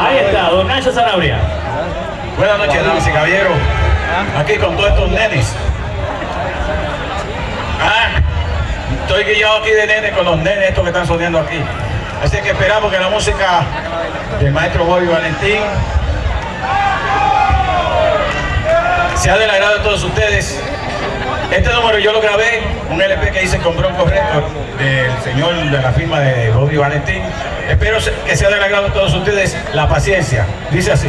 Ahí está, don Nacho Sanabria. Buenas noches, damas y caballeros. Aquí con todos estos nenes. Ah, estoy guiado aquí de nenes con los nenes estos que están sonando aquí. Así que esperamos que la música del maestro Bobby Valentín sea del agrado de todos ustedes. Este número yo lo grabé, un LP que hice con Bronco Record del señor de la firma de Bobby Valentín. Espero que sea del agrado de todos ustedes la paciencia. Dice así.